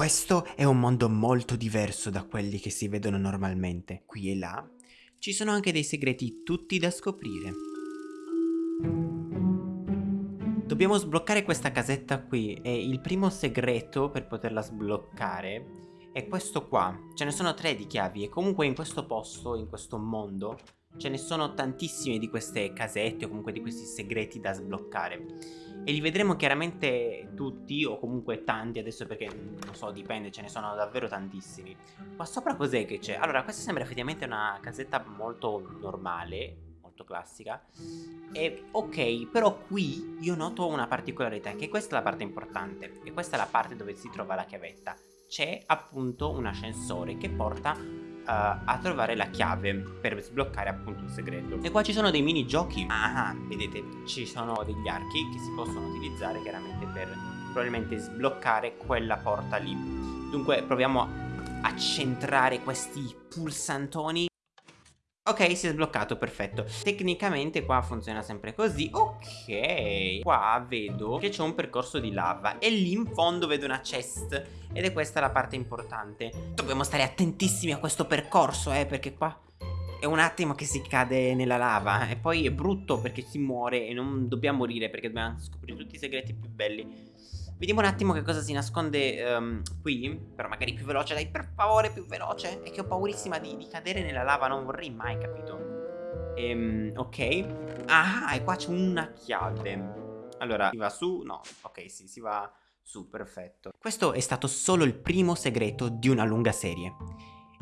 Questo è un mondo molto diverso da quelli che si vedono normalmente. Qui e là ci sono anche dei segreti tutti da scoprire. Dobbiamo sbloccare questa casetta qui e il primo segreto per poterla sbloccare è questo qua. Ce ne sono tre di chiavi e comunque in questo posto, in questo mondo, ce ne sono tantissime di queste casette o comunque di questi segreti da sbloccare. E li vedremo chiaramente tutti o comunque tanti adesso perché non so dipende ce ne sono davvero tantissimi Qua sopra cos'è che c'è? Allora questa sembra effettivamente una casetta molto normale molto classica E ok però qui io noto una particolarità che questa è la parte importante E questa è la parte dove si trova la chiavetta C'è appunto un ascensore che porta a trovare la chiave per sbloccare appunto il segreto. E qua ci sono dei minigiochi. Ah, vedete, ci sono degli archi che si possono utilizzare chiaramente per probabilmente sbloccare quella porta lì. Dunque proviamo a centrare questi pulsantoni Ok, si è sbloccato, perfetto. Tecnicamente qua funziona sempre così. Ok Qua vedo che c'è un percorso di lava E lì in fondo vedo una chest. Ed è questa la parte importante. Dobbiamo stare attentissimi a questo percorso, eh Perché qua è un attimo che si cade nella lava. E poi è brutto perché si muore E non dobbiamo morire perché dobbiamo scoprire tutti i segreti più belli Vediamo un attimo che cosa si nasconde um, qui Però magari più veloce, dai per favore più veloce. È che ho paurissima di, di cadere nella lava Non vorrei mai, capito? Ehm, Ok. Ah, e qua c'è una chiave. Allora, si va su? No, ok, sì, si va su, perfetto. Questo è stato solo il primo segreto di una lunga serie.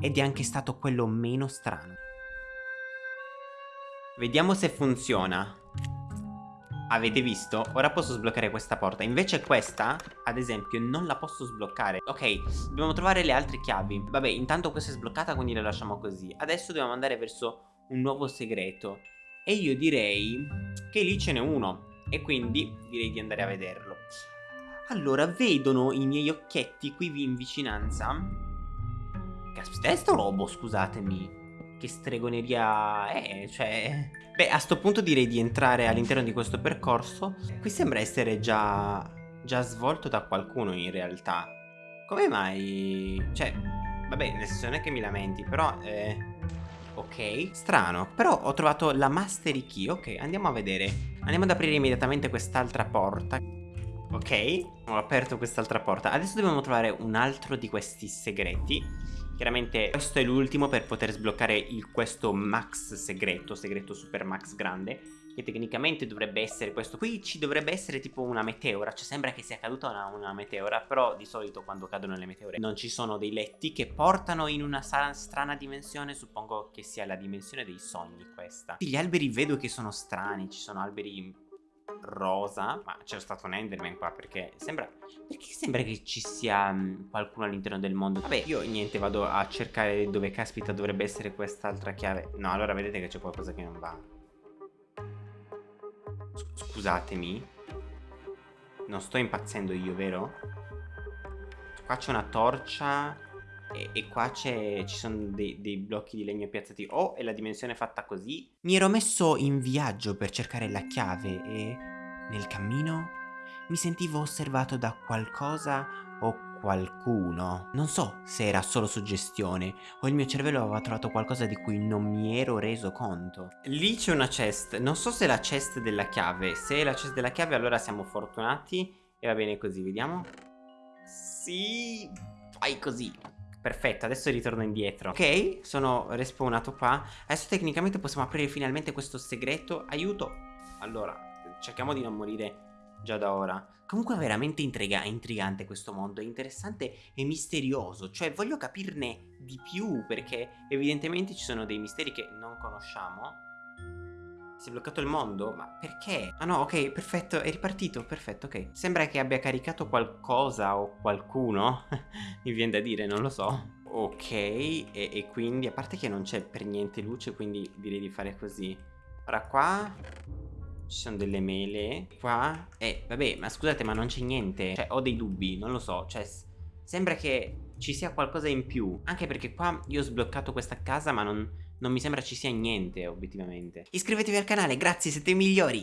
Ed è anche stato quello meno strano. Vediamo se funziona Avete visto? Ora posso sbloccare questa porta. Invece questa, ad esempio, non la posso sbloccare. Ok, dobbiamo trovare le altre chiavi. Vabbè, intanto questa è sbloccata quindi la lasciamo così. Adesso dobbiamo andare verso un nuovo segreto. E io direi che lì ce n'è uno. E quindi direi di andare a vederlo. Allora, vedono i miei occhietti qui in vicinanza. Caspita, è sto robo, scusatemi che stregoneria è, cioè... Beh, a sto punto direi di entrare all'interno di questo percorso. Qui sembra essere già, già svolto da qualcuno in realtà. Come mai... Cioè, vabbè, senso non è che mi lamenti, però... Eh... Ok, strano, però ho trovato la mastery key, ok, andiamo a vedere. Andiamo ad aprire immediatamente quest'altra porta. Ok, ho aperto quest'altra porta. Adesso dobbiamo trovare un altro di questi segreti Chiaramente questo è l'ultimo per poter sbloccare il, questo max segreto, segreto super max grande che tecnicamente dovrebbe essere questo. Qui ci dovrebbe essere tipo una meteora cioè sembra che sia caduta una, una, meteora però di solito quando cadono le meteore non ci sono dei letti che portano in una strana dimensione suppongo che sia la dimensione dei sogni questa. Gli alberi vedo che sono strani ci sono alberi rosa Ma c'è stato un Enderman qua perché sembra Perché sembra che ci sia um, qualcuno all'interno del mondo? Vabbè io niente vado a cercare dove caspita dovrebbe essere quest'altra chiave. No allora vedete che c'è qualcosa che non va. Scusatemi. Non sto impazzendo io vero? Qua c'è una torcia e, e qua ci sono dei, dei, blocchi di legno piazzati Oh, è la dimensione fatta così Mi ero messo in viaggio per cercare la chiave e nel cammino mi sentivo osservato da qualcosa o qualcuno. Non so se era solo suggestione o il mio cervello aveva trovato qualcosa di cui non mi ero reso conto. Lì c'è una chest, non so se è la chest della chiave, se è la chest della chiave allora siamo fortunati e va bene così, vediamo. Sì, fai così. Perfetto, adesso ritorno indietro. Ok, sono respawnato qua. Adesso tecnicamente possiamo aprire finalmente questo segreto. Aiuto! Allora, cerchiamo di non morire già da ora. Comunque è veramente intriga intrigante questo mondo È interessante e misterioso. Cioè voglio capirne di più Perché evidentemente ci sono dei misteri che non conosciamo si è bloccato il mondo? Ma perché? Ah no, ok, perfetto, è ripartito, perfetto, ok. Sembra che abbia caricato qualcosa o qualcuno, mi viene da dire, non lo so. Ok, e, e quindi, a parte che non c'è per niente luce, quindi direi di fare così. Ora qua ci sono delle mele Qua Eh vabbè ma scusate ma non c'è niente Cioè ho dei dubbi non lo so Cioè sembra che ci sia qualcosa in più Anche perché qua io ho sbloccato questa casa ma non non mi sembra ci sia niente, obiettivamente. Iscrivetevi al canale, grazie, siete i migliori!